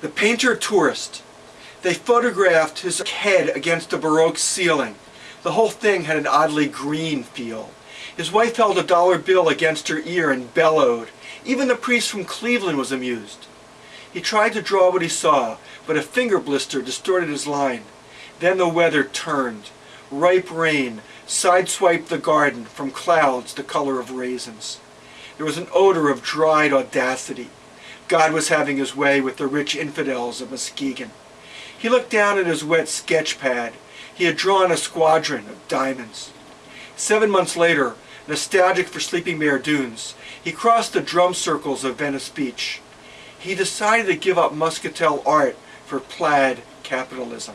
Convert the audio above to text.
The painter tourist. They photographed his head against a Baroque ceiling. The whole thing had an oddly green feel. His wife held a dollar bill against her ear and bellowed. Even the priest from Cleveland was amused. He tried to draw what he saw, but a finger blister distorted his line. Then the weather turned. Ripe rain sideswiped the garden from clouds the color of raisins. There was an odor of dried audacity. God was having his way with the rich infidels of Muskegon. He looked down at his wet sketch pad. He had drawn a squadron of diamonds. Seven months later, nostalgic for Sleeping Bear Dunes, he crossed the drum circles of Venice Beach. He decided to give up muscatel art for plaid capitalism.